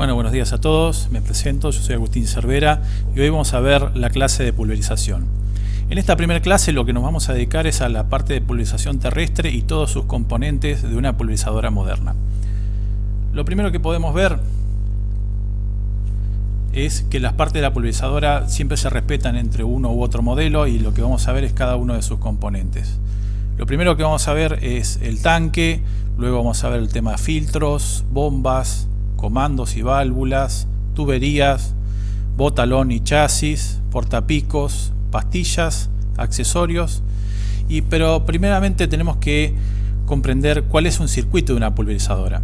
Bueno, buenos días a todos, me presento, yo soy Agustín Cervera y hoy vamos a ver la clase de pulverización. En esta primera clase lo que nos vamos a dedicar es a la parte de pulverización terrestre y todos sus componentes de una pulverizadora moderna. Lo primero que podemos ver es que las partes de la pulverizadora siempre se respetan entre uno u otro modelo y lo que vamos a ver es cada uno de sus componentes. Lo primero que vamos a ver es el tanque, luego vamos a ver el tema de filtros, bombas, comandos y válvulas, tuberías, botalón y chasis, portapicos, pastillas, accesorios. Y, pero primeramente tenemos que comprender cuál es un circuito de una pulverizadora.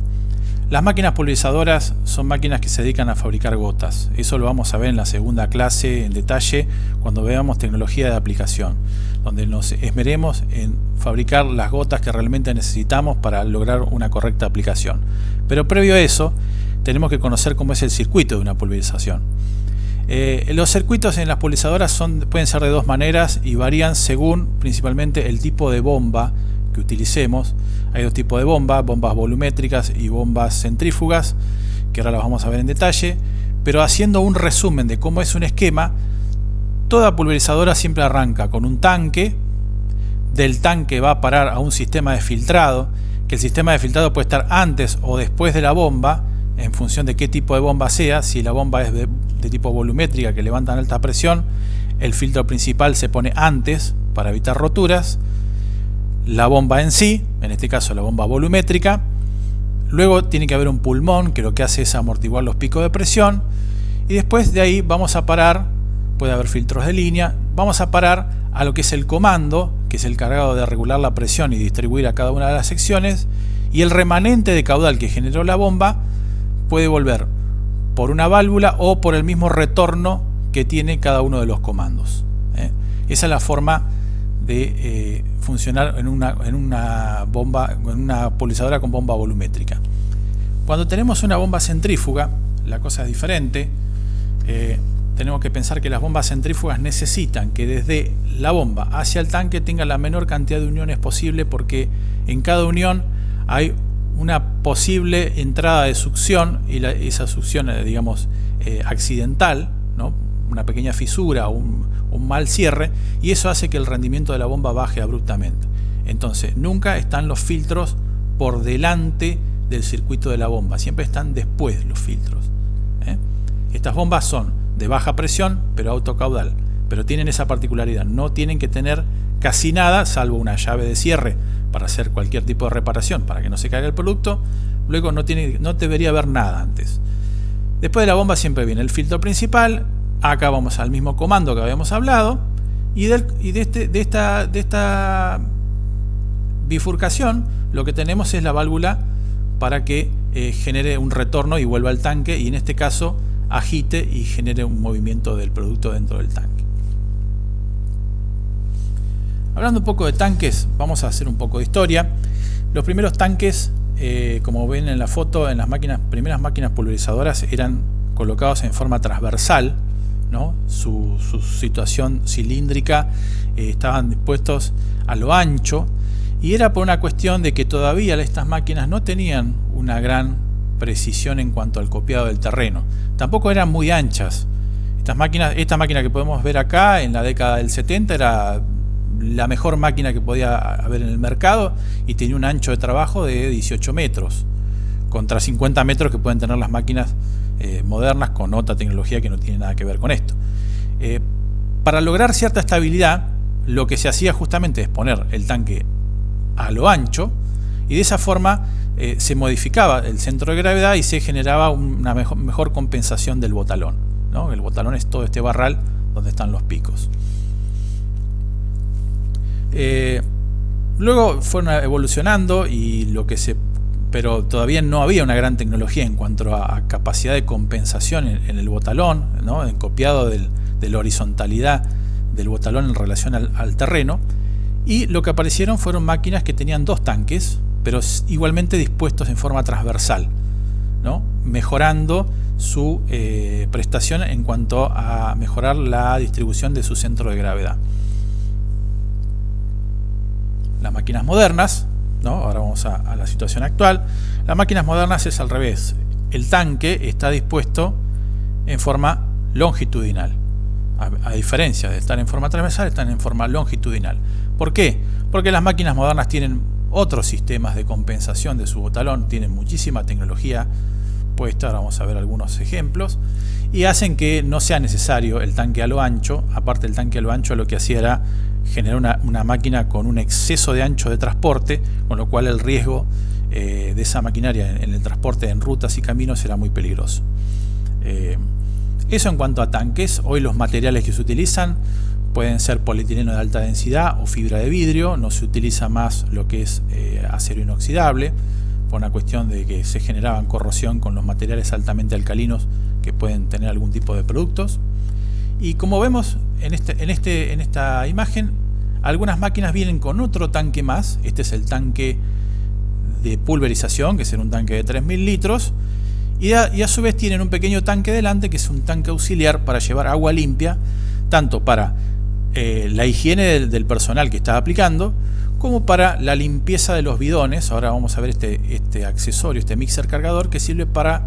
Las máquinas pulverizadoras son máquinas que se dedican a fabricar gotas. Eso lo vamos a ver en la segunda clase en detalle cuando veamos tecnología de aplicación, donde nos esmeremos en fabricar las gotas que realmente necesitamos para lograr una correcta aplicación. Pero previo a eso, tenemos que conocer cómo es el circuito de una pulverización. Eh, los circuitos en las pulverizadoras pueden ser de dos maneras y varían según principalmente el tipo de bomba que utilicemos. Hay dos tipos de bombas, bombas volumétricas y bombas centrífugas, que ahora las vamos a ver en detalle. Pero haciendo un resumen de cómo es un esquema, toda pulverizadora siempre arranca con un tanque, del tanque va a parar a un sistema de filtrado, que el sistema de filtrado puede estar antes o después de la bomba, en función de qué tipo de bomba sea, si la bomba es de, tipo volumétrica que levanta en alta presión, el filtro principal se pone antes para evitar roturas, la bomba en sí, en este caso la bomba volumétrica, luego tiene que haber un pulmón que lo que hace es amortiguar los picos de presión y después de ahí vamos a parar, puede haber filtros de línea, vamos a parar a lo que es el comando, que es el cargado de regular la presión y distribuir a cada una de las secciones y el remanente de caudal que generó la bomba puede volver por una válvula o por el mismo retorno que tiene cada uno de los comandos. ¿eh? Esa es la forma de eh, funcionar en una, en una bomba, en una pulsadora con bomba volumétrica. Cuando tenemos una bomba centrífuga, la cosa es diferente. Eh, tenemos que pensar que las bombas centrífugas necesitan que desde la bomba hacia el tanque tenga la menor cantidad de uniones posible porque en cada unión hay una posible entrada de succión y esa succión, digamos, accidental, ¿no? una pequeña fisura, un, un mal cierre y eso hace que el rendimiento de la bomba baje abruptamente. Entonces, nunca están los filtros por delante del circuito de la bomba, siempre están después los filtros. ¿eh? Estas bombas son de baja presión, pero autocaudal, pero tienen esa particularidad, no tienen que tener casi nada, salvo una llave de cierre para hacer cualquier tipo de reparación, para que no se caiga el producto, luego no, tiene, no debería haber nada antes. Después de la bomba siempre viene el filtro principal, Acá vamos al mismo comando que habíamos hablado. Y, de, este, de esta bifurcación lo que tenemos es la válvula para que eh, genere un retorno y vuelva al tanque y en este caso agite y genere un movimiento del producto dentro del tanque. Hablando un poco de tanques, vamos a hacer un poco de historia. Los primeros tanques, eh, como ven en la foto, en las máquinas, primeras máquinas pulverizadoras eran colocados en forma transversal su, situación cilíndrica, eh, estaban dispuestos a lo ancho y era por una cuestión de que todavía estas máquinas no tenían una gran precisión en cuanto al copiado del terreno. Tampoco eran muy anchas. Estas máquinas, esta máquina que podemos ver acá en la década del 70 era la mejor máquina que podía haber en el mercado y tenía un ancho de trabajo de 18 metros contra 50 metros que pueden tener las máquinas eh, modernas con otra tecnología que no tiene nada que ver con esto. Eh, para lograr cierta estabilidad, lo que se hacía justamente es poner el tanque a lo ancho y de esa forma eh, se modificaba el centro de gravedad y se generaba una mejor, compensación del botalón. ¿no? El botalón es todo este barral donde están los picos. Luego fueron evolucionando y lo que se pero todavía no había una gran tecnología en cuanto a, capacidad de compensación en, el botalón, ¿no? en copiado de la horizontalidad del botalón en relación al, terreno. Y lo que aparecieron fueron máquinas que tenían dos tanques, pero igualmente dispuestos en forma transversal, ¿no? mejorando su eh, prestación en cuanto a mejorar la distribución de su centro de gravedad. Las máquinas modernas Ahora vamos a, la situación actual. Las máquinas modernas es al revés. el tanque está dispuesto en forma longitudinal. A, diferencia de estar en forma transversal, están en forma longitudinal. ¿Por qué? Porque las máquinas modernas tienen otros sistemas de compensación de su botalón, tienen muchísima tecnología puesta, ahora vamos a ver algunos ejemplos, y hacen que no sea necesario el tanque a lo ancho, aparte el tanque a lo ancho lo que hacía era generar una, máquina con un exceso de ancho de transporte, con lo cual el riesgo eh, de esa maquinaria en, el transporte en rutas y caminos era muy peligroso. Eh, eso en cuanto a tanques, hoy los materiales que se utilizan pueden ser polietileno de alta densidad o fibra de vidrio, no se utiliza más lo que es eh, acero inoxidable, por una cuestión de que se generaban corrosión con los materiales altamente alcalinos que pueden tener algún tipo de productos. Y como vemos en, este, este, en esta imagen, algunas máquinas vienen con otro tanque más, este es el tanque de pulverización, que es un tanque de 3.000 litros, y a, su vez tienen un pequeño tanque delante que es un tanque auxiliar para llevar agua limpia, tanto para eh, la higiene del, personal que está aplicando, como para la limpieza de los bidones. Ahora vamos a ver este, este accesorio, este mixer cargador, que sirve para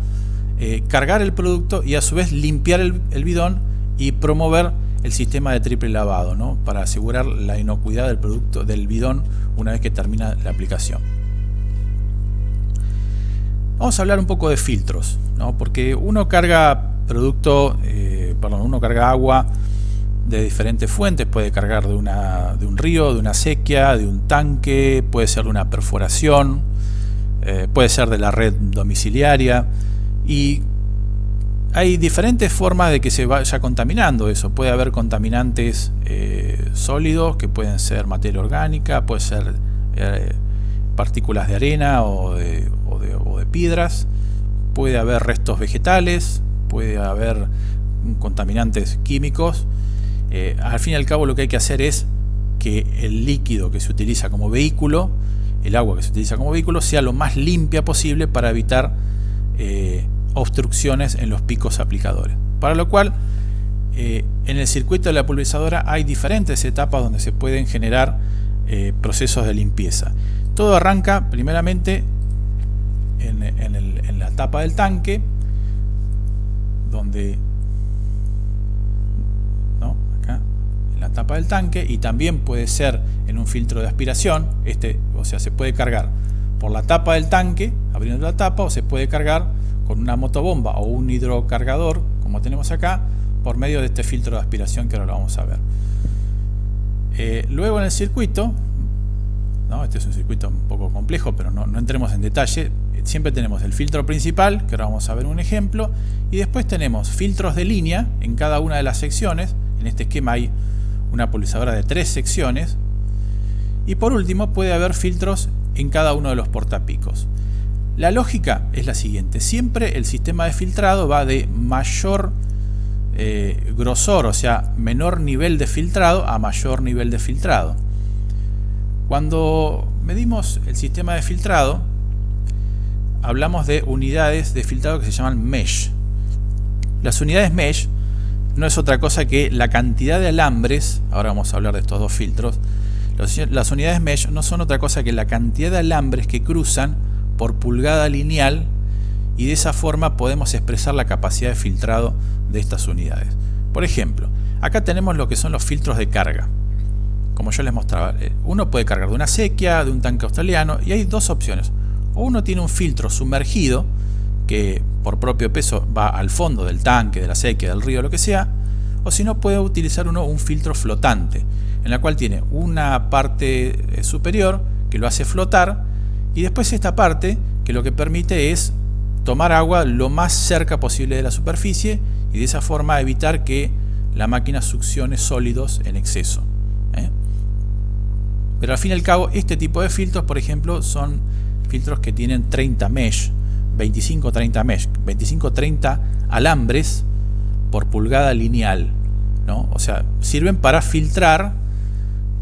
eh, cargar el producto y a su vez limpiar el, bidón y promover el sistema de triple lavado, ¿no? para asegurar la inocuidad del producto del bidón una vez que termina la aplicación. Vamos a hablar un poco de filtros, ¿no? porque uno carga producto, eh, perdón, uno carga agua de diferentes fuentes, puede cargar de, una, de un río, de una sequía, de un tanque, puede ser de una perforación, eh, puede ser de la red domiciliaria y hay diferentes formas de que se vaya contaminando eso. Puede haber contaminantes eh, sólidos que pueden ser materia orgánica, puede ser partículas de arena o de, piedras, puede haber restos vegetales, puede haber contaminantes químicos. Eh, al fin y al cabo lo que hay que hacer es que el líquido que se utiliza como vehículo, el agua que se utiliza como vehículo, sea lo más limpia posible para evitar eh, obstrucciones en los picos aplicadores. Para lo cual, eh, en el circuito de la pulverizadora hay diferentes etapas donde se pueden generar procesos de limpieza. Todo arranca primeramente en, la tapa del tanque, donde ¿no? acá en la tapa del tanque y también puede ser en un filtro de aspiración, este, o sea, se puede cargar por la tapa del tanque, abriendo la tapa, o se puede cargar con una motobomba o un hidrocargador, como tenemos acá, por medio de este filtro de aspiración que ahora lo vamos a ver. Eh, luego en el circuito, ¿no? este es un circuito un poco complejo, pero no, entremos en detalle, siempre tenemos el filtro principal, que ahora vamos a ver un ejemplo, y después tenemos filtros de línea en cada una de las secciones. En este esquema hay una pulsadora de tres secciones. Y por último puede haber filtros en cada uno de los portapicos. La lógica es la siguiente, siempre el sistema de filtrado va de mayor eh, grosor, o sea, menor nivel de filtrado a mayor nivel de filtrado. Cuando medimos el sistema de filtrado, hablamos de unidades de filtrado que se llaman mesh. Las unidades mesh no es otra cosa que la cantidad de alambres, ahora vamos a hablar de estos dos filtros, las unidades mesh no son otra cosa que la cantidad de alambres que cruzan por pulgada lineal y de esa forma podemos expresar la capacidad de filtrado de estas unidades. Por ejemplo, acá tenemos lo que son los filtros de carga. Como yo les mostraba, eh, uno puede cargar de una sequía, de un tanque australiano y hay dos opciones o uno tiene un filtro sumergido que por propio peso va al fondo del tanque, de la sequía, del río, lo que sea, o si no puede utilizar uno un filtro flotante, en la cual tiene una parte eh, superior que lo hace flotar y después esta parte que lo que permite es tomar agua lo más cerca posible de la superficie y de esa forma evitar que la máquina succione sólidos en exceso. ¿eh? Pero al fin y al cabo este tipo de filtros por ejemplo son filtros que tienen 30 mesh, 25-30 mesh, 25-30 alambres por pulgada lineal. ¿no? O sea, sirven para filtrar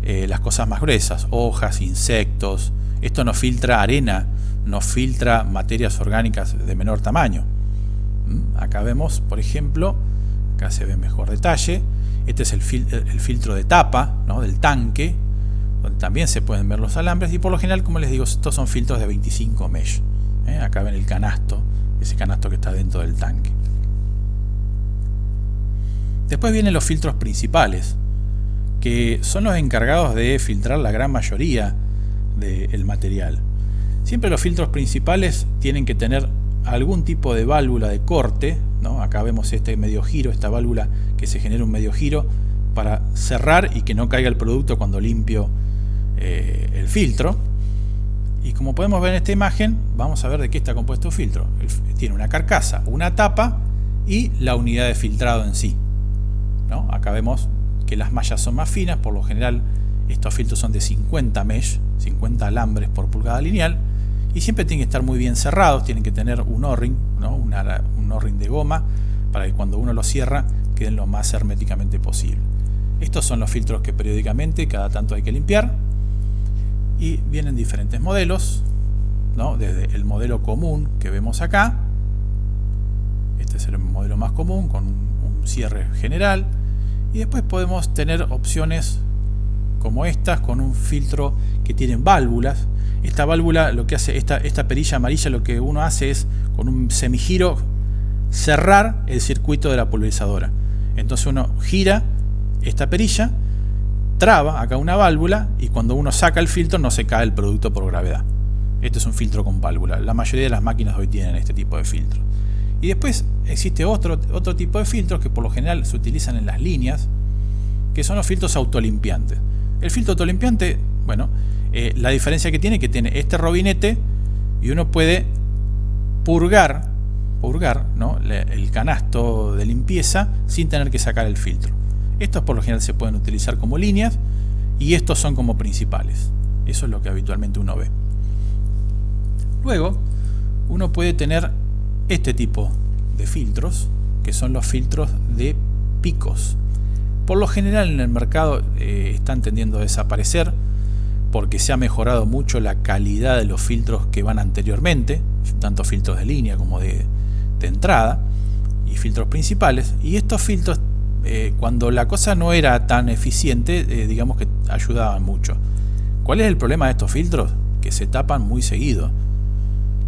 eh, las cosas más gruesas, hojas, insectos. Esto no filtra arena, no filtra materias orgánicas de menor tamaño. ¿Mm? Acá vemos, por ejemplo, acá se ve mejor detalle, este es el, el filtro de tapa ¿no? del tanque, donde también se pueden ver los alambres y por lo general como les digo estos son filtros de 25 mesh ¿eh? acá ven el canasto ese canasto que está dentro del tanque. Después vienen los filtros principales, que son los encargados de filtrar la gran mayoría del material. Siempre los filtros principales tienen que tener algún tipo de válvula de corte, ¿no? acá vemos este medio giro, esta válvula que se genera un medio giro para cerrar y que no caiga el producto cuando limpio eh, el filtro. Y como podemos ver en esta imagen, vamos a ver de qué está compuesto el filtro. Tiene una carcasa, una tapa y la unidad de filtrado en sí. ¿no? Acá vemos que las mallas son más finas, por lo general estos filtros son de 50 mesh, 50 alambres por pulgada lineal, y siempre tienen que estar muy bien cerrados, tienen que tener un O-ring, ¿no? un O-ring de goma, para que cuando uno lo cierra queden lo más herméticamente posible. Estos son los filtros que periódicamente, cada tanto hay que limpiar, y vienen diferentes modelos, ¿no? desde el modelo común que vemos acá, este es el modelo más común con un cierre general, y después podemos tener opciones como estas con un filtro que tienen válvulas. Esta válvula lo que hace esta, esta perilla amarilla lo que uno hace es con un semigiro cerrar el circuito de la pulverizadora. Entonces uno gira esta perilla traba acá una válvula y cuando uno saca el filtro no se cae el producto por gravedad. Este es un filtro con válvula. La mayoría de las máquinas hoy tienen este tipo de filtro. Y después existe otro, otro tipo de filtros que por lo general se utilizan en las líneas, que son los filtros autolimpiantes. El filtro autolimpiante, bueno, eh, la diferencia que tiene es que tiene este robinete y uno puede purgar, purgar ¿no? el canasto de limpieza sin tener que sacar el filtro. Estos por lo general se pueden utilizar como líneas y estos son como principales. Eso es lo que habitualmente uno ve. Luego, uno puede tener este tipo de filtros, que son los filtros de picos. Por lo general en el mercado eh, están tendiendo a desaparecer porque se ha mejorado mucho la calidad de los filtros que van anteriormente, tanto filtros de línea como de, entrada y filtros principales. Y estos filtros, eh, cuando la cosa no era tan eficiente, eh, digamos que ayudaban mucho. ¿Cuál es el problema de estos filtros? Que se tapan muy seguido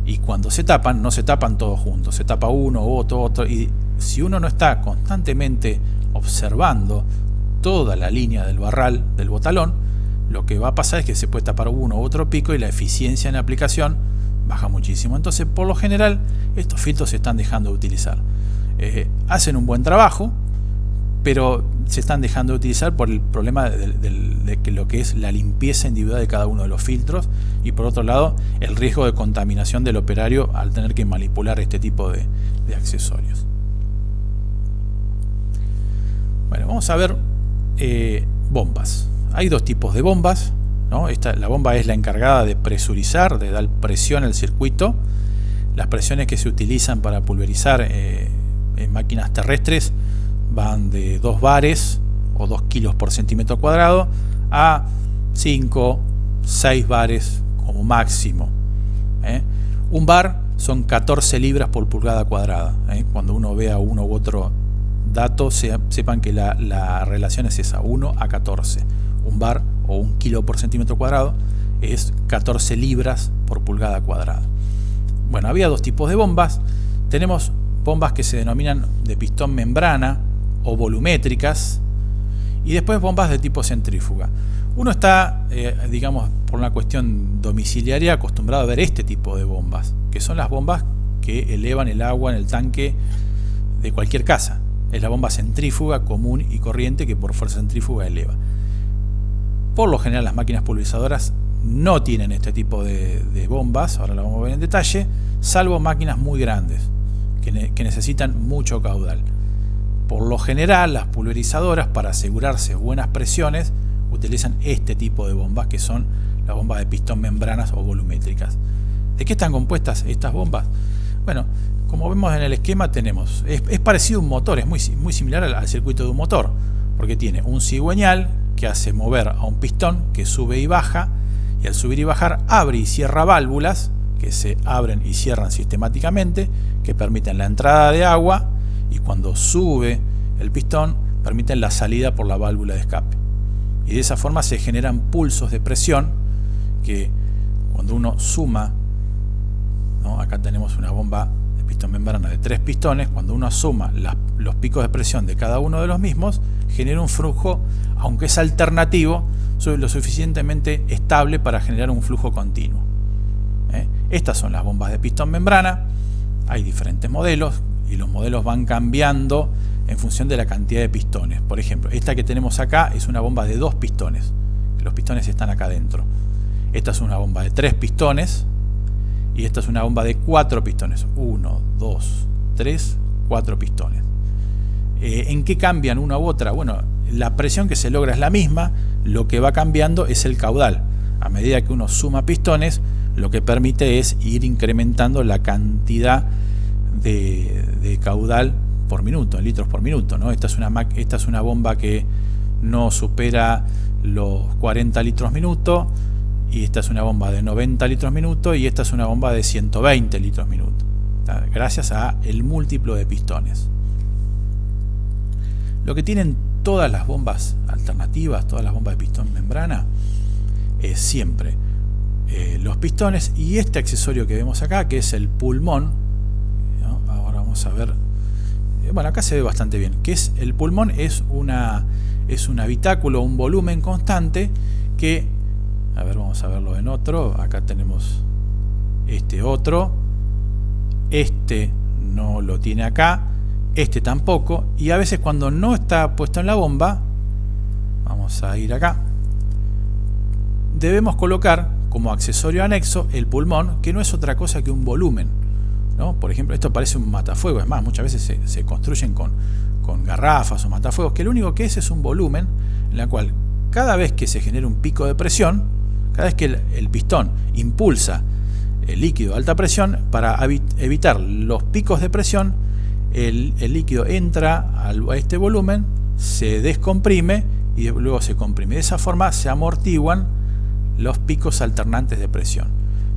y cuando se tapan, no se tapan todos juntos, se tapa uno, otro, otro, y si uno no está constantemente observando toda la línea del barral, del botalón, lo que va a pasar es que se puede tapar uno u otro pico y la eficiencia en la aplicación baja muchísimo. Entonces, por lo general, estos filtros se están dejando de utilizar. Eh, hacen un buen trabajo, pero se están dejando de utilizar por el problema de, que lo que es la limpieza individual de cada uno de los filtros y por otro lado el riesgo de contaminación del operario al tener que manipular este tipo de, accesorios. Bueno, vamos a ver eh, bombas. Hay dos tipos de bombas. ¿no? Esta, la bomba es la encargada de presurizar, de dar presión al circuito. Las presiones que se utilizan para pulverizar eh, en máquinas terrestres van de 2 bares o 2 kilos por centímetro cuadrado a 5, 6 bares como máximo. ¿eh? Un bar son 14 libras por pulgada cuadrada. Cuando uno vea uno u otro dato, sepan que la, la, relación es esa, 1 a 14. Un bar o un kilo por centímetro cuadrado es 14 libras por pulgada cuadrada. Bueno, había dos tipos de bombas. Tenemos bombas que se denominan de pistón membrana, o volumétricas y después bombas de tipo centrífuga. Uno está, eh, digamos, por una cuestión domiciliaria acostumbrado a ver este tipo de bombas, que son las bombas que elevan el agua en el tanque de cualquier casa. Es la bomba centrífuga común y corriente que por fuerza centrífuga eleva. Por lo general las máquinas pulverizadoras no tienen este tipo de, bombas, ahora lo vamos a ver en detalle, salvo máquinas muy grandes que necesitan mucho caudal. Por lo general, las pulverizadoras, para asegurarse buenas presiones, utilizan este tipo de bombas, que son las bombas de pistón membranas o volumétricas. ¿De qué están compuestas estas bombas? Bueno, como vemos en el esquema tenemos, es, parecido a un motor, es muy, muy similar al, circuito de un motor, porque tiene un cigüeñal que hace mover a un pistón que sube y baja, y al subir y bajar abre y cierra válvulas que se abren y cierran sistemáticamente, que permiten la entrada de agua y cuando sube el pistón permiten la salida por la válvula de escape. Y de esa forma se generan pulsos de presión que cuando uno suma, acá tenemos una bomba de pistón membrana de tres pistones, cuando uno suma los picos de presión de cada uno de los mismos, genera un flujo, aunque es alternativo, lo suficientemente estable para generar un flujo continuo. ¿eh? Estas son las bombas de pistón membrana, hay diferentes modelos y los modelos van cambiando en función de la cantidad de pistones. Por ejemplo, esta que tenemos acá es una bomba de dos pistones, los pistones están acá adentro. Esta es una bomba de tres pistones y esta es una bomba de cuatro pistones. Uno, dos, tres, cuatro pistones. Eh, ¿En qué cambian una u otra? Bueno, la presión que se logra es la misma, lo que va cambiando es el caudal. A medida que uno suma pistones, lo que permite es ir incrementando la cantidad de, caudal por minuto, en litros por minuto. ¿no? Esta, es una, esta es una bomba que no supera los 40 litros minuto y esta es una bomba de 90 litros minuto y esta es una bomba de 120 litros minuto. Gracias a el múltiplo de pistones. Lo que tienen todas las bombas alternativas todas las bombas de pistón membrana es siempre eh, los pistones y este accesorio que vemos acá que es el pulmón ahora vamos a ver eh, bueno acá se ve bastante bien que es el pulmón es una es un habitáculo un volumen constante que a ver vamos a verlo en otro. Acá tenemos este otro. Este no lo tiene acá. Este tampoco. Y a veces cuando no está puesto en la bomba vamos a ir acá. Debemos colocar como accesorio anexo el pulmón, que no es otra cosa que un volumen. ¿no? Por ejemplo, esto parece un matafuego, es más, muchas veces se, construyen con, con, garrafas o matafuegos, que lo único que es es un volumen en la cual cada vez que se genera un pico de presión, cada vez que el, pistón impulsa el líquido a alta presión, para evitar los picos de presión, el, líquido entra a este volumen, se descomprime y luego se comprime. De esa forma se amortiguan los picos alternantes de presión.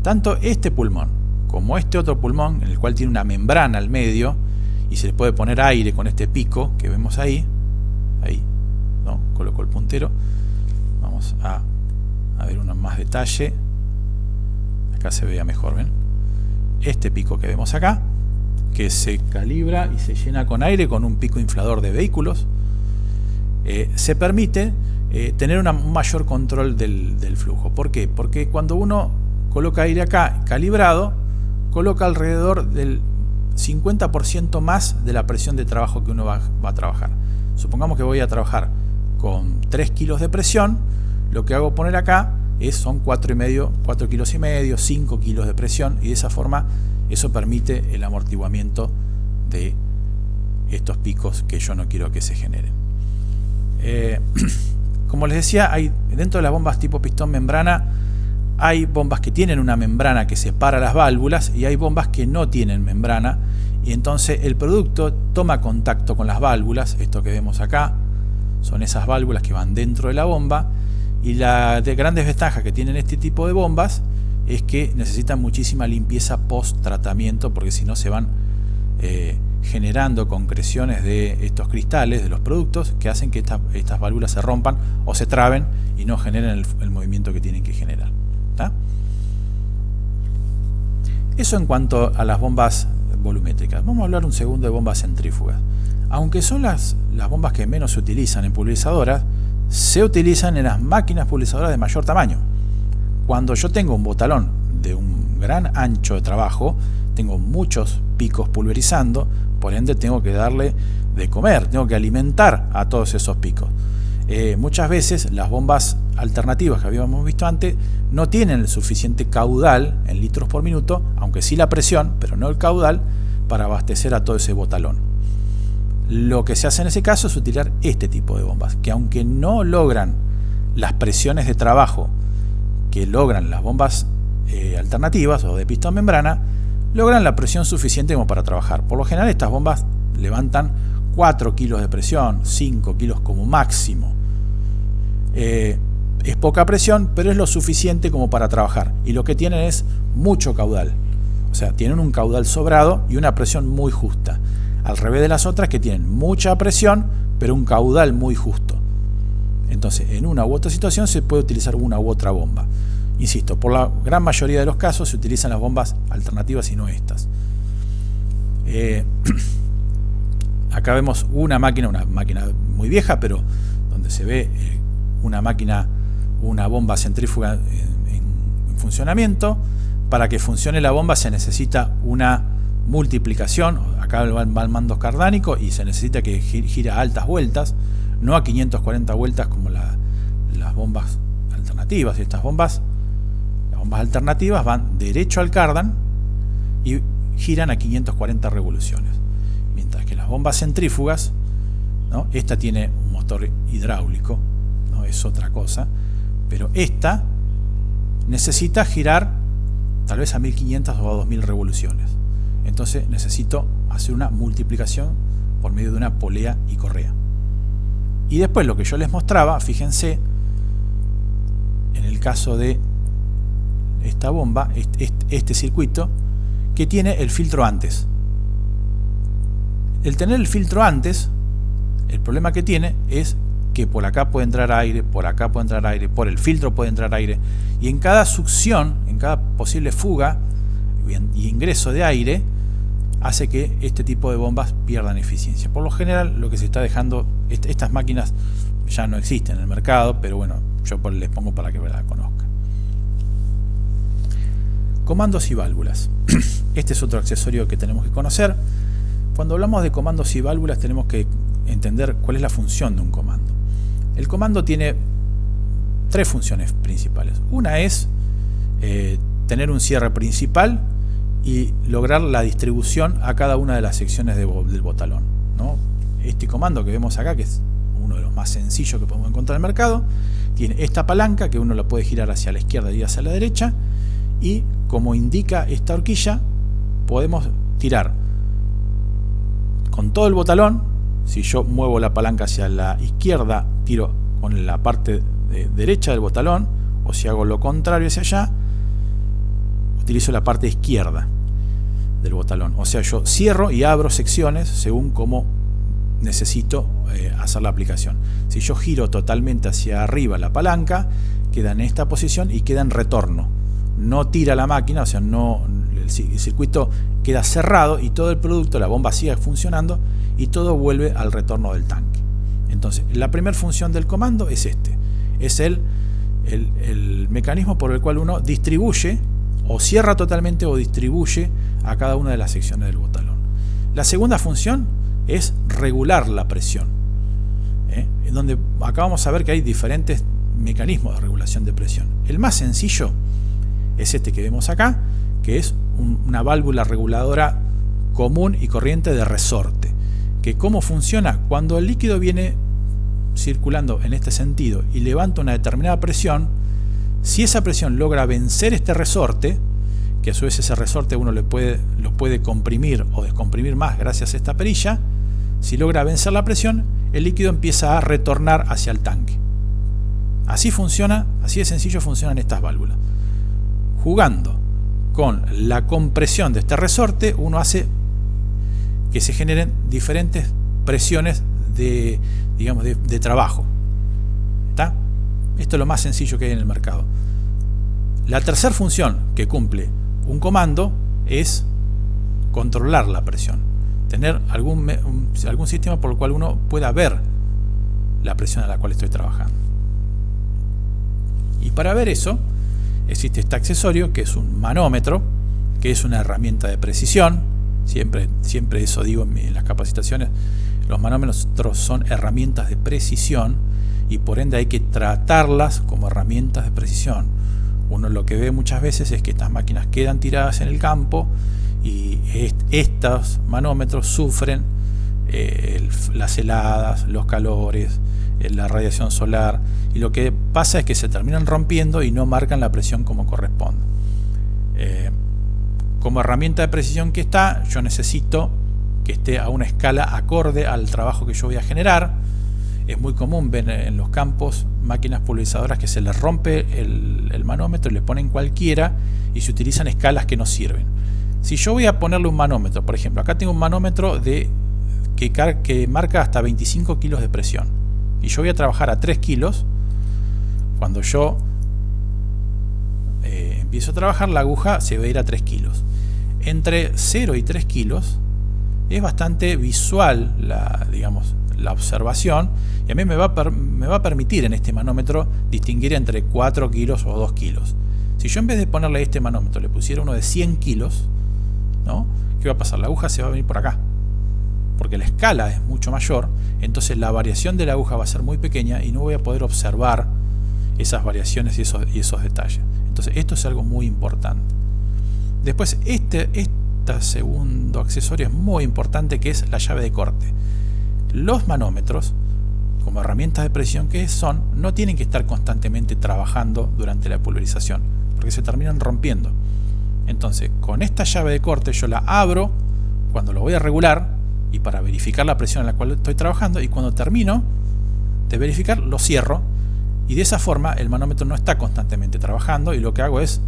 Tanto este pulmón como este otro pulmón, en el cual tiene una membrana al medio, y se le puede poner aire con este pico que vemos ahí, ahí, ¿no? coloco el puntero, vamos a, a ver uno más detalle, acá se vea mejor, ¿ven? Este pico que vemos acá, que se calibra y se llena con aire con un pico inflador de vehículos, eh, se permite eh, tener un mayor control del, flujo. ¿Por qué? Porque cuando uno coloca aire acá calibrado, coloca alrededor del 50% más de la presión de trabajo que uno va, a trabajar. Supongamos que voy a trabajar con 3 kilos de presión, lo que hago poner acá es, son 4, y medio, 4 kilos y medio, 5 kilos de presión y de esa forma eso permite el amortiguamiento de estos picos que yo no quiero que se generen. Eh, Como les decía, hay dentro de las bombas tipo pistón membrana hay bombas que tienen una membrana que separa las válvulas y hay bombas que no tienen membrana y entonces el producto toma contacto con las válvulas, esto que vemos acá son esas válvulas que van dentro de la bomba y la de gran desventaja que tienen este tipo de bombas es que necesitan muchísima limpieza post tratamiento porque si no se van eh, generando concreciones de estos cristales, de los productos, que hacen que estas válvulas se rompan o se traben y no generen el, movimiento que tienen que generar. Eso en cuanto a las bombas volumétricas. Vamos a hablar un segundo de bombas centrífugas. Aunque son las, las bombas que menos se utilizan en pulverizadoras, se utilizan en las máquinas pulverizadoras de mayor tamaño. Cuando yo tengo un botalón de un gran ancho de trabajo, tengo muchos picos pulverizando, por ende tengo que darle de comer, tengo que alimentar a todos esos picos. Eh, muchas veces las bombas alternativas que habíamos visto antes no tienen el suficiente caudal en litros por minuto, aunque sí la presión, pero no el caudal, para abastecer a todo ese botalón. Lo que se hace en ese caso es utilizar este tipo de bombas, que aunque no logran las presiones de trabajo que logran las bombas eh, alternativas o de pistón membrana, logran la presión suficiente como para trabajar. Por lo general estas bombas levantan 4 kilos de presión, 5 kilos como máximo. Eh, es poca presión, pero es lo suficiente como para trabajar. Y lo que tienen es mucho caudal. O sea, tienen un caudal sobrado y una presión muy justa. Al revés de las otras que tienen mucha presión, pero un caudal muy justo. Entonces, en una u otra situación se puede utilizar una u otra bomba. Insisto, por la gran mayoría de los casos se utilizan las bombas alternativas y no estas. Eh, acá vemos una máquina, una máquina muy vieja, pero donde se ve eh, una máquina, una bomba centrífuga en, funcionamiento. Para que funcione la bomba se necesita una multiplicación, acá va el mando cardánico y se necesita que gire a altas vueltas, no a 540 vueltas como las bombas alternativas. Estas bombas, las bombas alternativas van derecho al cardan y giran a 540 revoluciones. Mientras que las bombas centrífugas, ¿no? esta tiene un motor hidráulico, no es otra cosa, pero esta necesita girar tal vez a 1500 o a 2000 revoluciones. Entonces necesito hacer una multiplicación por medio de una polea y correa. Y después lo que yo les mostraba, fíjense, en el caso de esta bomba, este circuito, que tiene el filtro antes. El tener el filtro antes, el problema que tiene es que por acá puede entrar aire, por acá puede entrar aire, por el filtro puede entrar aire, y en cada succión, en cada posible fuga y ingreso de aire, hace que este tipo de bombas pierdan eficiencia. Por lo general, lo que se está dejando, estas máquinas ya no existen en el mercado, pero bueno, yo les pongo para que la conozcan. Comandos y válvulas. Este es otro accesorio que tenemos que conocer. Cuando hablamos de comandos y válvulas tenemos que entender cuál es la función de un comando. El comando tiene tres funciones principales. Una es eh, tener un cierre principal y lograr la distribución a cada una de las secciones del botalón. Este comando que vemos acá, que es uno de los más sencillos que podemos encontrar en el mercado, tiene esta palanca que uno la puede girar hacia la izquierda y hacia la derecha y como indica esta horquilla podemos tirar con todo el botalón si yo muevo la palanca hacia la izquierda tiro con la parte derecha del botalón o si hago lo contrario hacia allá utilizo la parte izquierda del botalón. O sea yo cierro y abro secciones según como necesito eh, hacer la aplicación. Si yo giro totalmente hacia arriba la palanca queda en esta posición y queda en retorno. No tira la máquina o sea no el circuito queda cerrado y todo el producto, la bomba sigue funcionando y todo vuelve al retorno del tanque. Entonces, la primera función del comando es este, es el, el, mecanismo por el cual uno distribuye o cierra totalmente o distribuye a cada una de las secciones del botalón. La segunda función es regular la presión, ¿eh? en donde acá vamos a ver que hay diferentes mecanismos de regulación de presión. El más sencillo es este que vemos acá, que es una válvula reguladora común y corriente de resorte. Que cómo funciona cuando el líquido viene circulando en este sentido y levanta una determinada presión, si esa presión logra vencer este resorte, que a su vez ese resorte uno puede, lo puede comprimir o descomprimir más gracias a esta perilla, si logra vencer la presión, el líquido empieza a retornar hacia el tanque. Así funciona, así de sencillo funcionan estas válvulas. Jugando con la compresión de este resorte uno hace que se generen diferentes presiones de, digamos, de, trabajo. Esto es lo más sencillo que hay en el mercado. La tercera función que cumple un comando es controlar la presión. Tener algún, algún sistema por el cual uno pueda ver la presión a la cual estoy trabajando. Y para ver eso, existe este accesorio que es un manómetro, que es una herramienta de precisión. Siempre, siempre eso digo en, las capacitaciones. Los manómetros son herramientas de precisión y por ende hay que tratarlas como herramientas de precisión. Uno lo que ve muchas veces es que estas máquinas quedan tiradas en el campo y estos manómetros sufren eh, las heladas, los calores, eh, la radiación solar y lo que pasa es que se terminan rompiendo y no marcan la presión como corresponde. Eh, como herramienta de precisión que está, yo necesito que esté a una escala acorde al trabajo que yo voy a generar. Es muy común ver en los campos máquinas pulverizadoras que se les rompe el, manómetro y le ponen cualquiera y se utilizan escalas que no sirven. Si yo voy a ponerle un manómetro, por ejemplo, acá tengo un manómetro de, que, marca hasta 25 kilos de presión y yo voy a trabajar a 3 kilos, cuando yo eh, empiezo a trabajar, la aguja se va a ir a 3 kilos. Entre 0 y 3 kilos es bastante visual la, digamos, la observación y a mí me va, a me va a permitir en este manómetro distinguir entre 4 kilos o 2 kilos. Si yo en vez de ponerle este manómetro le pusiera uno de 100 kilos, ¿no? ¿qué va a pasar? La aguja se va a venir por acá. Porque la escala es mucho mayor, entonces la variación de la aguja va a ser muy pequeña y no voy a poder observar esas variaciones y esos, y esos detalles. Entonces esto es algo muy importante. Después este, este segundo accesorio es muy importante que es la llave de corte. Los manómetros, como herramientas de presión que son, no tienen que estar constantemente trabajando durante la pulverización, porque se terminan rompiendo. Entonces, con esta llave de corte yo la abro cuando lo voy a regular y para verificar la presión en la cual estoy trabajando y cuando termino de verificar lo cierro y de esa forma el manómetro no está constantemente trabajando y lo que hago es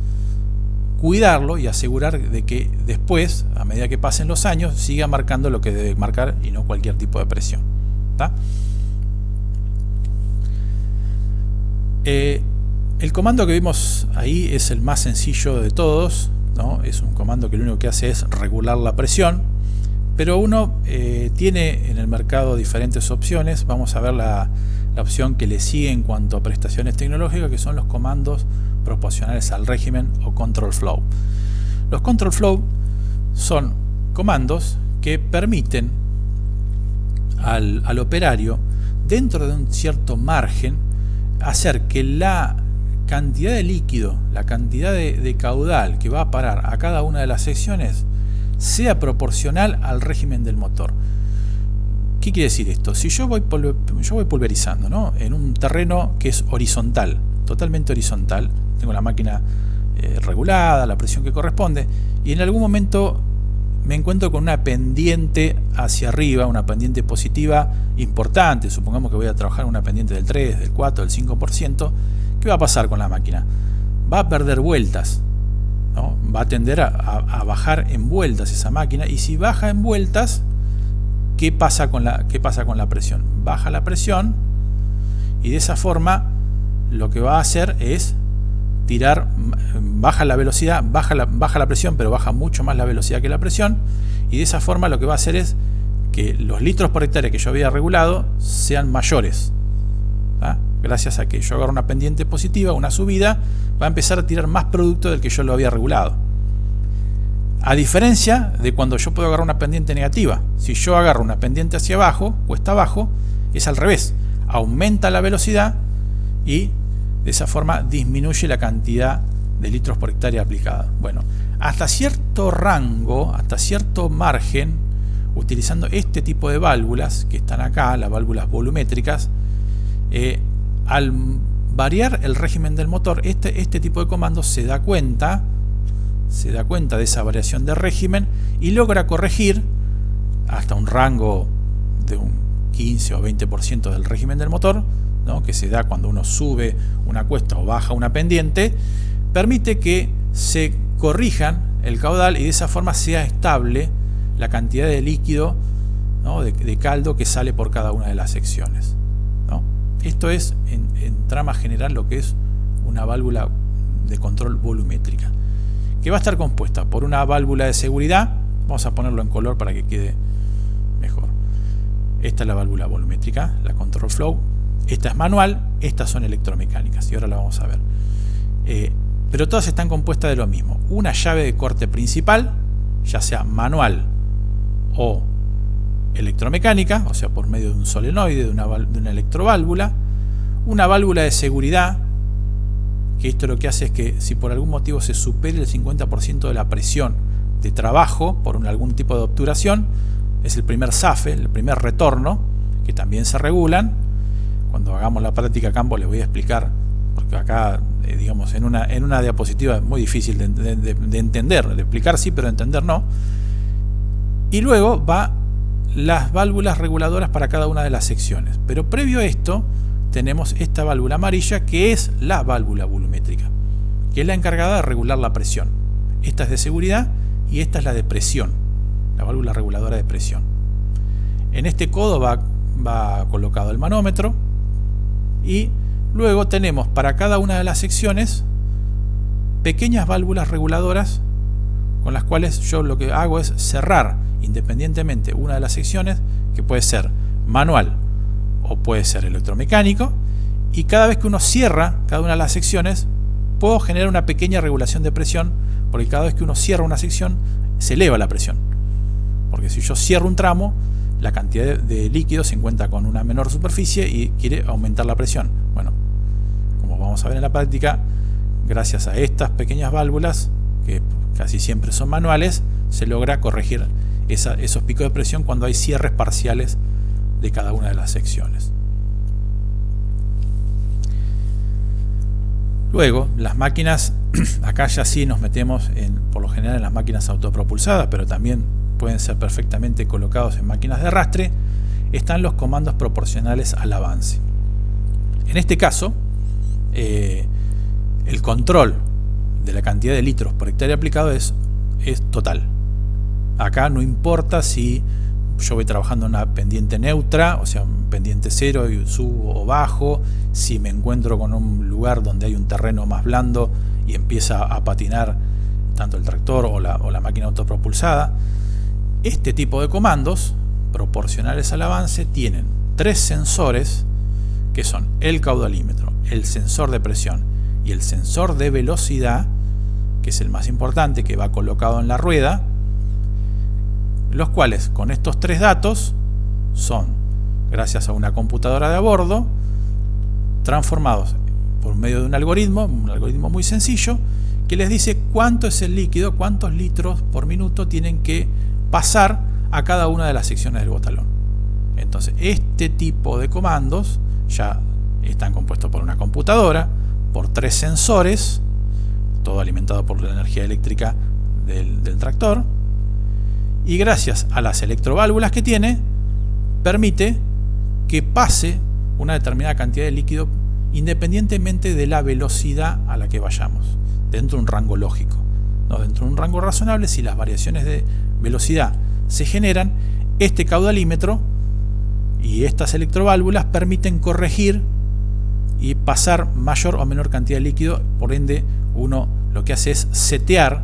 cuidarlo y asegurar de que después, a medida que pasen los años, siga marcando lo que debe marcar y no cualquier tipo de presión. Eh, el comando que vimos ahí es el más sencillo de todos, ¿no? es un comando que lo único que hace es regular la presión, pero uno eh, tiene en el mercado diferentes opciones, vamos a ver la, la opción que le sigue en cuanto a prestaciones tecnológicas, que son los comandos proporcionales al régimen o control flow. Los control flow son comandos que permiten al, operario, dentro de un cierto margen, hacer que la cantidad de líquido, la cantidad de, caudal que va a parar a cada una de las secciones sea proporcional al régimen del motor. ¿Qué quiere decir esto? Si yo voy, yo voy pulverizando ¿no? en un terreno que es horizontal, totalmente horizontal, tengo la máquina eh, regulada, la presión que corresponde, y en algún momento me encuentro con una pendiente hacia arriba, una pendiente positiva importante, supongamos que voy a trabajar una pendiente del 3, del 4, del 5%, ¿qué va a pasar con la máquina? Va a perder vueltas, va a tender a, a, bajar en vueltas esa máquina, y si baja en vueltas, ¿qué pasa, con la, ¿qué pasa con la presión? Baja la presión, y de esa forma lo que va a hacer es tirar, baja la velocidad, baja la, baja la presión, pero baja mucho más la velocidad que la presión, y de esa forma lo que va a hacer es que los litros por hectárea que yo había regulado sean mayores. Gracias a que yo agarro una pendiente positiva, una subida, va a empezar a tirar más producto del que yo lo había regulado. A diferencia de cuando yo puedo agarrar una pendiente negativa. Si yo agarro una pendiente hacia abajo, cuesta abajo, es al revés. Aumenta la velocidad y de esa forma disminuye la cantidad de litros por hectárea aplicada. Bueno, hasta cierto rango, hasta cierto margen, utilizando este tipo de válvulas que están acá, las válvulas volumétricas, eh, al variar el régimen del motor, este, este tipo de comando se da cuenta, se da cuenta de esa variación de régimen y logra corregir hasta un rango de un 15 o 20% del régimen del motor, que se da cuando uno sube una cuesta o baja una pendiente, permite que se corrijan el caudal y de esa forma sea estable la cantidad de líquido de, caldo que sale por cada una de las secciones. Esto es en, trama general lo que es una válvula de control volumétrica que va a estar compuesta por una válvula de seguridad. Vamos a ponerlo en color para que quede mejor. Esta es la válvula volumétrica, la control flow esta es manual, estas son electromecánicas y ahora la vamos a ver. Eh, pero todas están compuestas de lo mismo. Una llave de corte principal, ya sea manual o electromecánica, o sea por medio de un solenoide, de una, una electroválvula, una válvula de seguridad, que esto lo que hace es que si por algún motivo se supere el 50% de la presión de trabajo por algún tipo de obturación, es el primer SAFE, el primer retorno, que también se regulan, cuando hagamos la práctica campo les voy a explicar, porque acá, eh, digamos, en una, en una diapositiva es muy difícil de, entender, de explicar sí, pero de entender no. Y luego va las válvulas reguladoras para cada una de las secciones. Pero previo a esto, tenemos esta válvula amarilla que es la válvula volumétrica, que es la encargada de regular la presión. Esta es de seguridad y esta es la de presión, la válvula reguladora de presión. En este codo va colocado el manómetro, y luego tenemos para cada una de las secciones pequeñas válvulas reguladoras con las cuales yo lo que hago es cerrar independientemente una de las secciones, que puede ser manual o puede ser electromecánico, y cada vez que uno cierra cada una de las secciones, puedo generar una pequeña regulación de presión, porque cada vez que uno cierra una sección, se eleva la presión. Porque si yo cierro un tramo, la cantidad de líquido se encuentra con una menor superficie y quiere aumentar la presión. Bueno, como vamos a ver en la práctica, gracias a estas pequeñas válvulas, que casi siempre son manuales, se logra corregir esos picos de presión cuando hay cierres parciales de cada una de las secciones. Luego, las máquinas, acá ya sí nos metemos en, por lo general en las máquinas autopropulsadas, pero también pueden ser perfectamente colocados en máquinas de arrastre, están los comandos proporcionales al avance. En este caso, eh, el control de la cantidad de litros por hectárea aplicado es, es total. Acá no importa si yo voy trabajando en una pendiente neutra, o sea, pendiente cero y subo o bajo, si me encuentro con un lugar donde hay un terreno más blando y empieza a patinar tanto el tractor o la, o la máquina autopropulsada, este tipo de comandos proporcionales al avance tienen tres sensores que son el caudalímetro, el sensor de presión y el sensor de velocidad, que es el más importante, que va colocado en la rueda, los cuales con estos tres datos son, gracias a una computadora de a bordo, transformados por medio de un algoritmo, un algoritmo muy sencillo, que les dice cuánto es el líquido, cuántos litros por minuto tienen que pasar a cada una de las secciones del botalón. Entonces, este tipo de comandos ya están compuestos por una computadora, por tres sensores, todo alimentado por la energía eléctrica del, tractor, y gracias a las electroválvulas que tiene, permite que pase una determinada cantidad de líquido independientemente de la velocidad a la que vayamos, dentro de un rango lógico. ¿no? Dentro de un rango razonable, si las variaciones de velocidad se generan, este caudalímetro y estas electroválvulas permiten corregir y pasar mayor o menor cantidad de líquido, por ende uno lo que hace es setear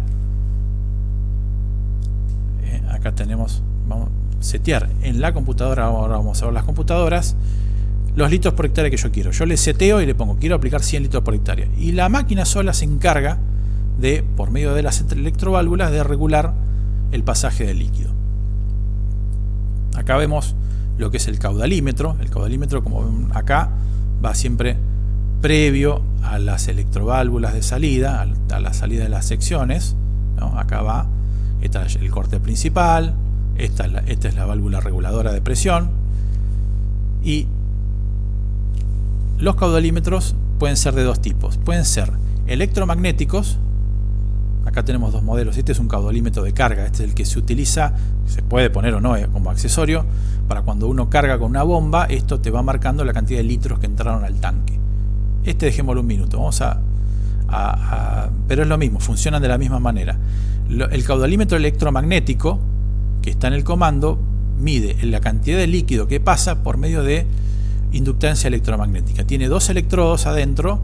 acá tenemos, vamos setear en la computadora, ahora vamos a ver las computadoras, los litros por hectárea que yo quiero. Yo le seteo y le pongo, quiero aplicar 100 litros por hectárea. Y la máquina sola se encarga de, por medio de las electroválvulas, de regular el pasaje del líquido. Acá vemos lo que es el caudalímetro. El caudalímetro, como ven acá, va siempre previo a las electroválvulas de salida, a la salida de las secciones. Acá va el corte principal, esta es, la, esta es la válvula reguladora de presión y los caudalímetros pueden ser de dos tipos. Pueden ser electromagnéticos, acá tenemos dos modelos, este es un caudalímetro de carga, este es el que se utiliza, se puede poner o no eh, como accesorio, para cuando uno carga con una bomba, esto te va marcando la cantidad de litros que entraron al tanque. Este dejémoslo un minuto, vamos a pero es lo mismo, funcionan de la misma manera. El caudalímetro electromagnético, que está en el comando, mide la cantidad de líquido que pasa por medio de inductancia electromagnética. Tiene dos electrodos adentro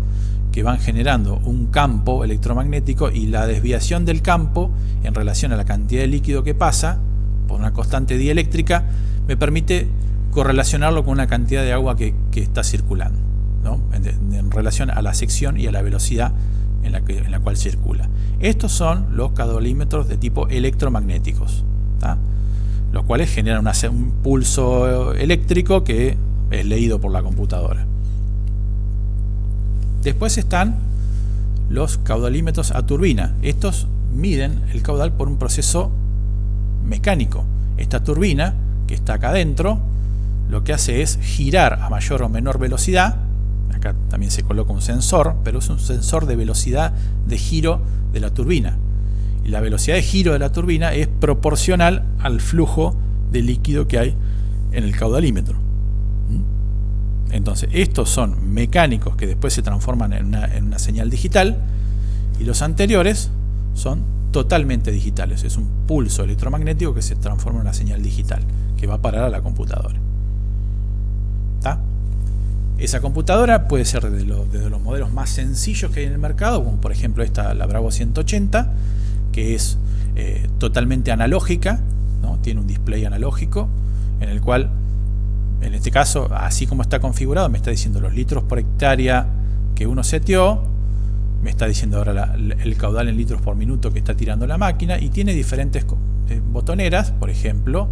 que van generando un campo electromagnético y la desviación del campo en relación a la cantidad de líquido que pasa por una constante dieléctrica me permite correlacionarlo con una cantidad de agua que, está circulando en relación a la sección y a la velocidad en la, que, en la cual circula. Estos son los caudalímetros de tipo electromagnéticos, los cuales generan un pulso eléctrico que es leído por la computadora. Después están los caudalímetros a turbina. Estos miden el caudal por un proceso mecánico. Esta turbina, que está acá adentro, lo que hace es girar a mayor o menor velocidad acá también se coloca un sensor, pero es un sensor de velocidad de giro de la turbina. Y la velocidad de giro de la turbina es proporcional al flujo de líquido que hay en el caudalímetro. Entonces, estos son mecánicos que después se transforman en una, señal digital y los anteriores son totalmente digitales. Es un pulso electromagnético que se transforma en una señal digital que va a parar a la computadora. Esa computadora puede ser de, los modelos más sencillos que hay en el mercado, como por ejemplo esta, la Bravo 180, que es eh, totalmente analógica, tiene un display analógico en el cual, en este caso, así como está configurado, me está diciendo los litros por hectárea que uno seteó, me está diciendo ahora el caudal en litros por minuto que está tirando la máquina y tiene diferentes eh, botoneras, por ejemplo,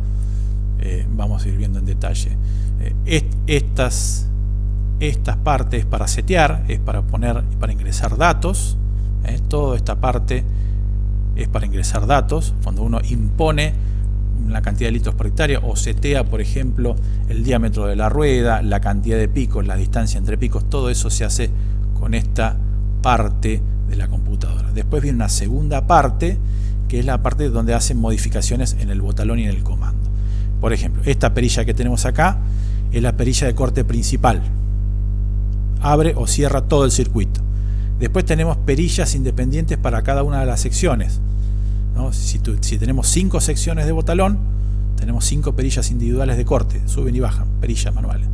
eh, vamos a ir viendo en detalle. Eh, estas, estas partes para setear, es para poner, para ingresar datos, toda esta parte es para ingresar datos, cuando uno impone la cantidad de litros por hectárea o setea, por ejemplo, el diámetro de la rueda, la cantidad de picos, la distancia entre picos, todo eso se hace con esta parte de la computadora. Después viene una segunda parte, que es la parte donde hacen modificaciones en el botalón y en el comando. Por ejemplo, esta perilla que tenemos acá es la perilla de corte principal. Abre o cierra todo el circuito. Después tenemos perillas independientes para cada una de las secciones. Si, si, tenemos cinco secciones de botalón, tenemos cinco perillas individuales de corte, suben y bajan, perillas manuales.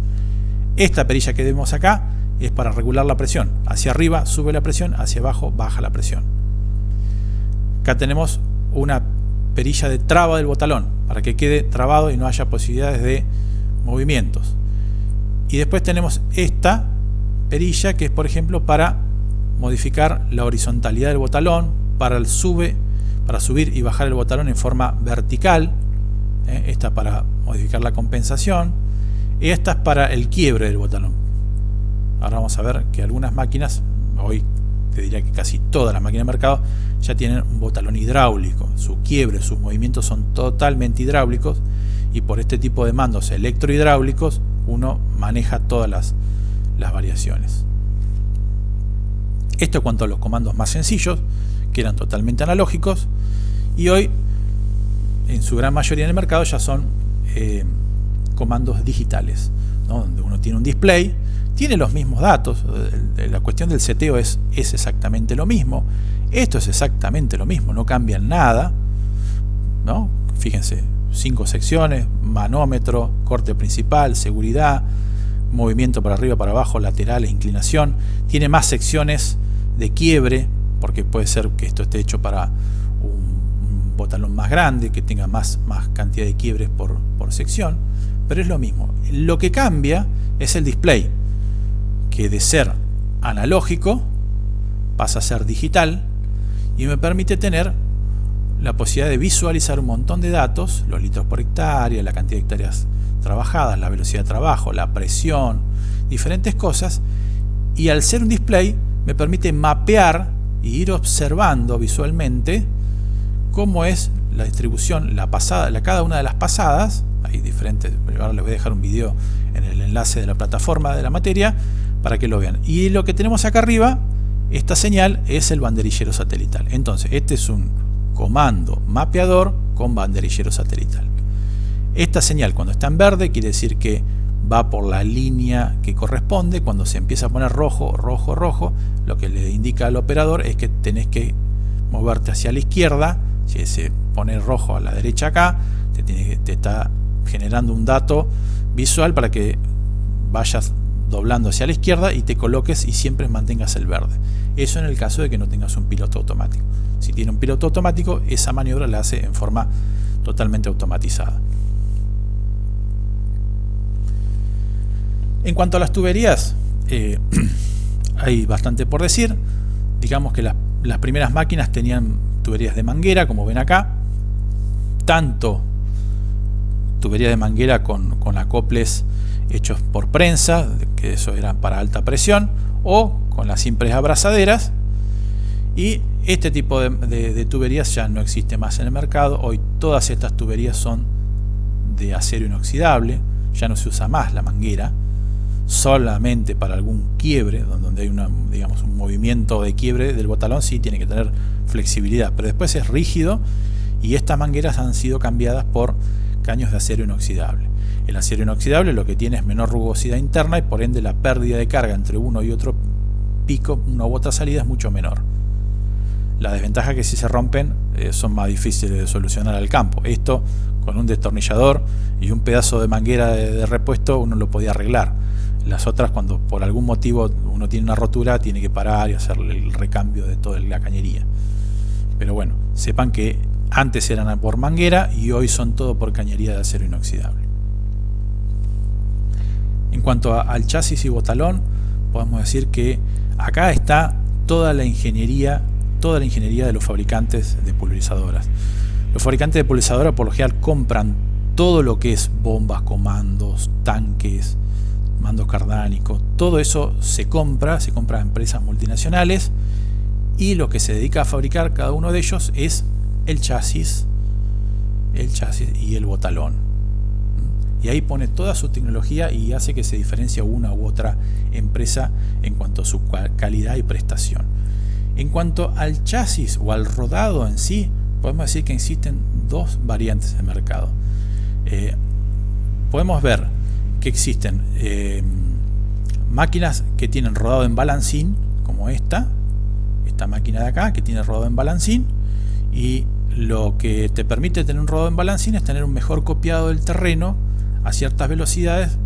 Esta perilla que vemos acá es para regular la presión. Hacia arriba sube la presión, hacia abajo baja la presión. Acá tenemos una perilla de traba del botalón, para que quede trabado y no haya posibilidades de movimientos. Y después tenemos esta perilla que es por ejemplo para modificar la horizontalidad del botalón, para el sube para subir y bajar el botalón en forma vertical, ¿eh? esta para modificar la compensación, y esta es para el quiebre del botalón. Ahora vamos a ver que algunas máquinas, hoy te diría que casi todas las máquinas de mercado, ya tienen un botalón hidráulico. Su quiebre, sus movimientos son totalmente hidráulicos y por este tipo de mandos electrohidráulicos uno maneja todas las, las variaciones. Esto cuanto a los comandos más sencillos, que eran totalmente analógicos, y hoy, en su gran mayoría en el mercado, ya son eh, comandos digitales, donde uno tiene un display, tiene los mismos datos, la cuestión del seteo es, es exactamente lo mismo, esto es exactamente lo mismo, no cambia nada, ¿no? fíjense, cinco secciones, manómetro, corte principal, seguridad, movimiento para arriba, para abajo, lateral e inclinación, tiene más secciones de quiebre, porque puede ser que esto esté hecho para un, botalón más grande, que tenga más, más cantidad de quiebres por, por sección, pero es lo mismo. Lo que cambia es el display, que de ser analógico pasa a ser digital y me permite tener la posibilidad de visualizar un montón de datos, los litros por hectárea, la cantidad de hectáreas trabajadas, la velocidad de trabajo, la presión, diferentes cosas, y al ser un display me permite mapear y ir observando visualmente cómo es la distribución, la pasada, la, cada una de las pasadas, hay diferentes, ahora les voy a dejar un video en el enlace de la plataforma de la materia para que lo vean. Y lo que tenemos acá arriba, esta señal es el banderillero satelital. Entonces, este es un comando mapeador con banderillero satelital. Esta señal cuando está en verde quiere decir que va por la línea que corresponde, cuando se empieza a poner rojo, rojo, rojo, lo que le indica al operador es que tenés que moverte hacia la izquierda, si se pone rojo a la derecha acá, te, está generando un dato visual para que vayas doblando hacia la izquierda y te coloques y siempre mantengas el verde. Eso en el caso de que no tengas un piloto automático. Si tiene un piloto automático, esa maniobra la hace en forma totalmente automatizada. En cuanto a las tuberías, eh, hay bastante por decir. Digamos que las primeras máquinas tenían tuberías de manguera, como ven acá. Tanto tubería de manguera con, acoples hechos por prensa, que eso era para alta presión, o con las simples abrazaderas. Y este tipo de, tuberías ya no existe más en el mercado. Hoy todas estas tuberías son de acero inoxidable, ya no se usa más la manguera solamente para algún quiebre, donde hay una, digamos, un movimiento de quiebre del botalón, sí tiene que tener flexibilidad, pero después es rígido y estas mangueras han sido cambiadas por caños de acero inoxidable. El acero inoxidable lo que tiene es menor rugosidad interna y por ende la pérdida de carga entre uno y otro pico, una u otra salida es mucho menor. La desventaja es que si se rompen eh, son más difíciles de solucionar al campo. Esto con un destornillador y un pedazo de manguera de repuesto uno lo podía arreglar las otras, cuando por algún motivo uno tiene una rotura, tiene que parar y hacer el recambio de toda la cañería. Pero bueno, sepan que Antes eran por manguera y hoy son todo por cañería de acero inoxidable. En cuanto al chasis y botalón, podemos decir que acá está toda la ingeniería, toda la ingeniería de los fabricantes de pulverizadoras. Los fabricantes de pulverizadoras por lo general compran todo lo que es bombas, comandos, tanques, mandos cardánicos, todo eso se compra, se compra a empresas multinacionales y lo que se dedica a fabricar cada uno de ellos es el chasis, el chasis y el botalón. Y ahí pone toda su tecnología y hace que se diferencie una u otra empresa en cuanto a su calidad y prestación. En cuanto al chasis o al rodado en sí, podemos decir que existen dos variantes de mercado. Eh, podemos ver que existen eh, máquinas que tienen rodado en balancín, como esta, esta máquina de acá, que tiene rodado en balancín, y lo que te permite tener un rodado en balancín es tener un mejor copiado del terreno a ciertas velocidades,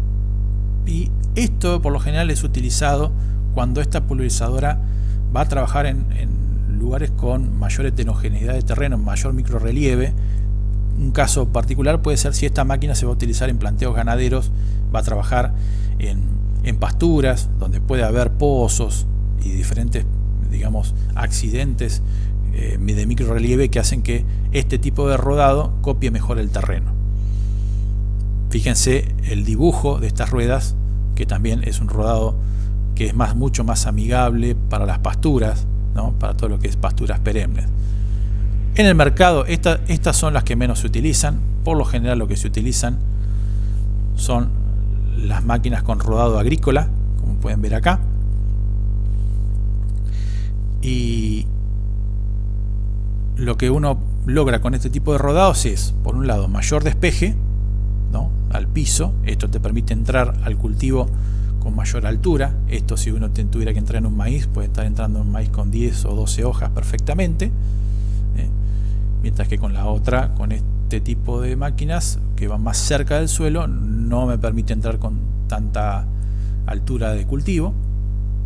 y esto por lo general es utilizado cuando esta pulverizadora va a trabajar en, en lugares con mayor heterogeneidad de terreno, mayor microrelieve, un caso particular puede ser si esta máquina se va a utilizar en planteos ganaderos, va a trabajar en, pasturas, donde puede haber pozos y diferentes, digamos, accidentes eh, de micro relieve que hacen que este tipo de rodado copie mejor el terreno. Fíjense el dibujo de estas ruedas, que también es un rodado que es mucho más amigable para las pasturas, ¿no? para todo lo que es pasturas perennes. En el mercado estas son las que menos se utilizan. Por lo general lo que se utilizan son las máquinas con rodado agrícola, como pueden ver acá. Y lo que uno logra con este tipo de rodados es, por un lado, mayor despeje ¿no? al piso. Esto te permite entrar al cultivo con mayor altura. Esto si uno tuviera que entrar en un maíz, puede estar entrando en un maíz con 10 o 12 hojas perfectamente mientras que con la otra, con este tipo de máquinas que van más cerca del suelo, no me permite entrar con tanta altura de cultivo,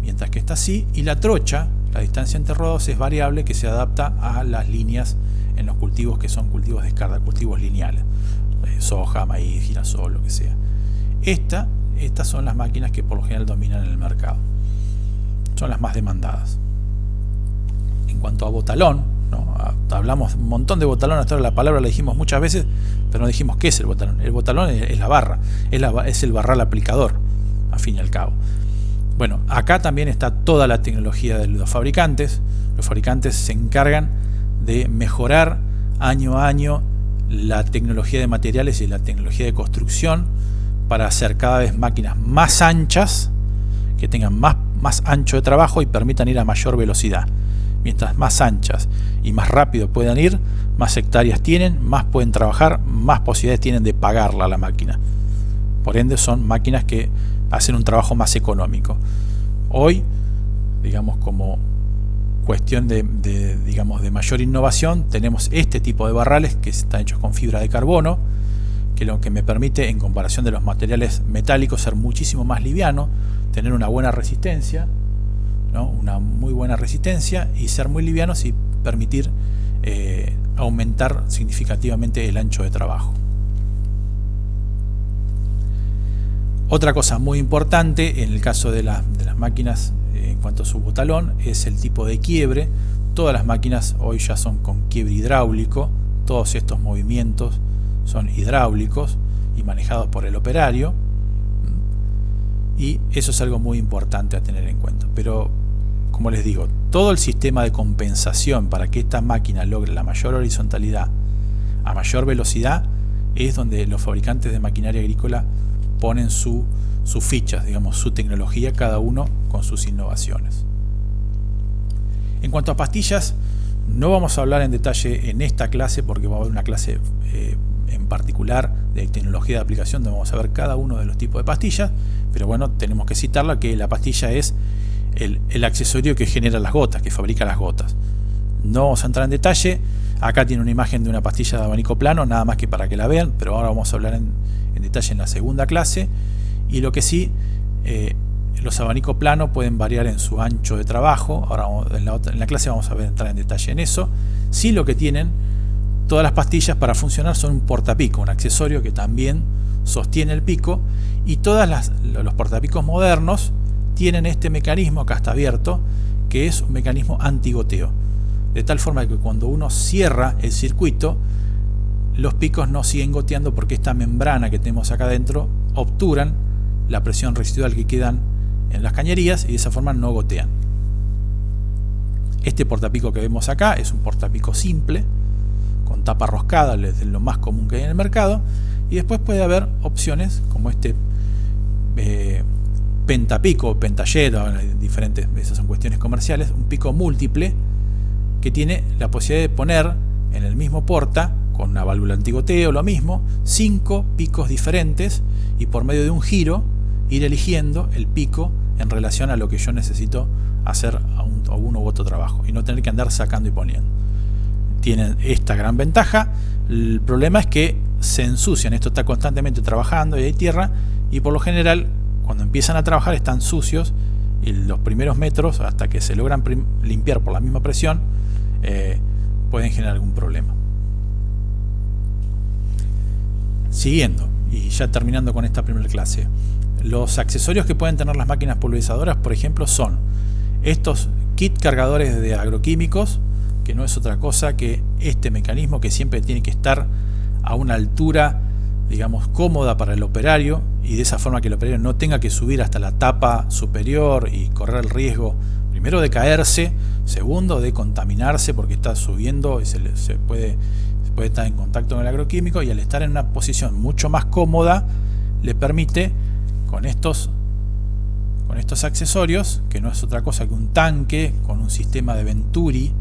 mientras que está así, y la trocha, la distancia entre rodos es variable que se adapta a las líneas en los cultivos que son cultivos de escarda, cultivos lineales, eh, soja, maíz, girasol, lo que sea. Esta, estas son las máquinas que por lo general dominan en el mercado. Son las más demandadas. En cuanto a botalón, Hablamos un montón de botalón, hasta ahora la palabra la dijimos muchas veces, pero no dijimos qué es el botalón. El botalón es, la barra, es, es el barral aplicador, a fin y al cabo. Bueno, acá también está toda la tecnología de los fabricantes. Los fabricantes se encargan de mejorar año a año la tecnología de materiales y la tecnología de construcción para hacer cada vez máquinas más anchas, que tengan más, más ancho de trabajo y permitan ir a mayor velocidad. Mientras más anchas y más rápido puedan ir, más hectáreas tienen, más pueden trabajar, más posibilidades tienen de pagarla a la máquina. Por ende son máquinas que hacen un trabajo más económico. Hoy, digamos como cuestión de, digamos, de mayor innovación, tenemos este tipo de barrales que están hechos con fibra de carbono, que lo que me permite en comparación de los materiales metálicos ser muchísimo más liviano, tener una buena resistencia, una muy buena resistencia y ser muy livianos y permitir eh, aumentar significativamente el ancho de trabajo. Otra cosa muy importante en el caso de, las máquinas eh, en cuanto a su botalón es el tipo de quiebre. Todas las máquinas hoy ya son con quiebre hidráulico, todos estos movimientos son hidráulicos y manejados por el operario y eso es algo muy importante a tener en cuenta. Pero, como les digo, todo el sistema de compensación para que esta máquina logre la mayor horizontalidad a mayor velocidad es donde los fabricantes de maquinaria agrícola ponen su, sus fichas, digamos, su tecnología, cada uno con sus innovaciones. En cuanto a pastillas, no vamos a hablar en detalle en esta clase porque va a haber una clase eh, en particular de tecnología de aplicación donde vamos a ver cada uno de los tipos de pastillas, pero bueno, tenemos que citarla que la pastilla es el, accesorio que genera las gotas, que fabrica las gotas. No vamos a entrar en detalle, acá tiene una imagen de una pastilla de abanico plano, nada más que para que la vean, pero ahora vamos a hablar en, detalle en la segunda clase, y lo que sí, eh, los abanicos planos pueden variar en su ancho de trabajo, ahora en la, en la clase vamos a entrar en detalle en eso, sí lo que tienen todas las pastillas para funcionar son un portapico, un accesorio que también sostiene el pico y todos los portapicos modernos tienen este mecanismo, acá está abierto, que es un mecanismo antigoteo. De tal forma que cuando uno cierra el circuito, los picos no siguen goteando porque esta membrana que tenemos acá adentro obturan la presión residual que quedan en las cañerías y de esa forma no gotean. Este portapico que vemos acá es un portapico simple, con tapa roscada, es lo más común que hay en el mercado, y después puede haber opciones como este eh, pentapico, pentallero, diferentes, esas son cuestiones comerciales, un pico múltiple que tiene la posibilidad de poner en el mismo porta, con una válvula antigoteo, lo mismo, cinco picos diferentes y por medio de un giro ir eligiendo el pico en relación a lo que yo necesito hacer a, uno u otro trabajo y no tener que andar sacando y poniendo. Tienen esta gran ventaja, el problema es que se ensucian, esto está constantemente trabajando y hay tierra y por lo general cuando empiezan a trabajar están sucios y los primeros metros hasta que se logran limpiar por la misma presión eh, pueden generar algún problema. Siguiendo y ya terminando con esta primera clase, los accesorios que pueden tener las máquinas pulverizadoras, por ejemplo, son estos kit cargadores de agroquímicos, que no es otra cosa que este mecanismo que siempre tiene que estar a una altura, digamos, cómoda para el operario y de esa forma que el operario no tenga que subir hasta la tapa superior y correr el riesgo, primero de caerse, segundo de contaminarse porque está subiendo y se, puede, puede estar en contacto con el agroquímico y al estar en una posición mucho más cómoda le permite con estos, con estos accesorios, que no es otra cosa que un tanque con un sistema de Venturi,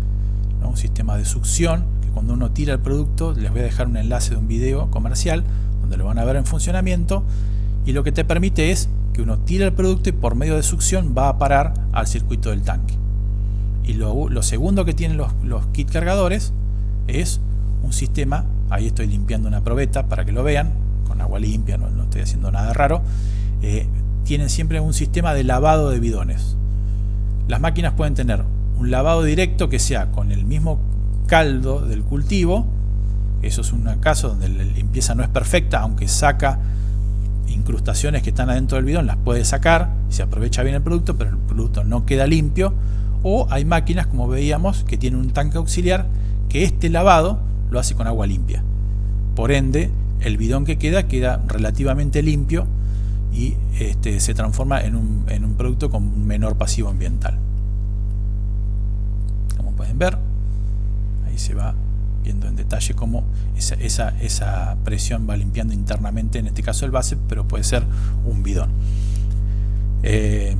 un sistema de succión, que cuando uno tira el producto, les voy a dejar un enlace de un video comercial, donde lo van a ver en funcionamiento, y lo que te permite es que uno tira el producto y por medio de succión va a parar al circuito del tanque. Y lo, segundo que tienen los, los kit cargadores es un sistema, ahí estoy limpiando una probeta para que lo vean, con agua limpia, no, no estoy haciendo nada raro, eh, tienen siempre un sistema de lavado de bidones. Las máquinas pueden tener un lavado directo que sea con el mismo caldo del cultivo, eso es un caso donde la limpieza no es perfecta, aunque saca incrustaciones que están adentro del bidón, las puede sacar, se aprovecha bien el producto, pero el producto no queda limpio. O hay máquinas, como veíamos, que tienen un tanque auxiliar que este lavado lo hace con agua limpia. Por ende, el bidón que queda queda relativamente limpio y este, se transforma en un, en un producto con menor pasivo ambiental. Pueden ver, ahí se va viendo en detalle cómo esa, presión va limpiando internamente, en este caso el base, pero puede ser un bidón. Eh,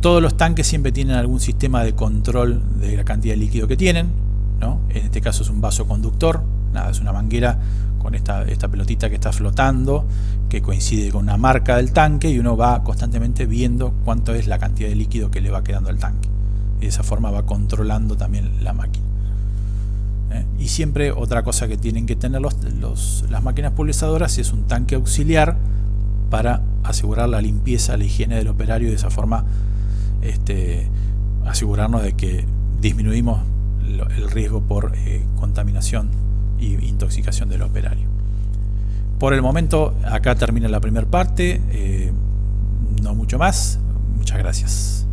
todos los tanques siempre tienen algún sistema de control de la cantidad de líquido que tienen. ¿no? En este caso es un vaso conductor, nada, es una manguera con esta, esta pelotita que está flotando, que coincide con una marca del tanque y uno va constantemente viendo cuánto es la cantidad de líquido que le va quedando al tanque. De esa forma va controlando también la máquina. ¿Eh? Y siempre otra cosa que tienen que tener los, las máquinas pulverizadoras es un tanque auxiliar para asegurar la limpieza, la higiene del operario y de esa forma este, asegurarnos de que disminuimos el riesgo por eh, contaminación intoxicación del operario. Por el momento acá termina la primera parte, eh, no mucho más, muchas gracias.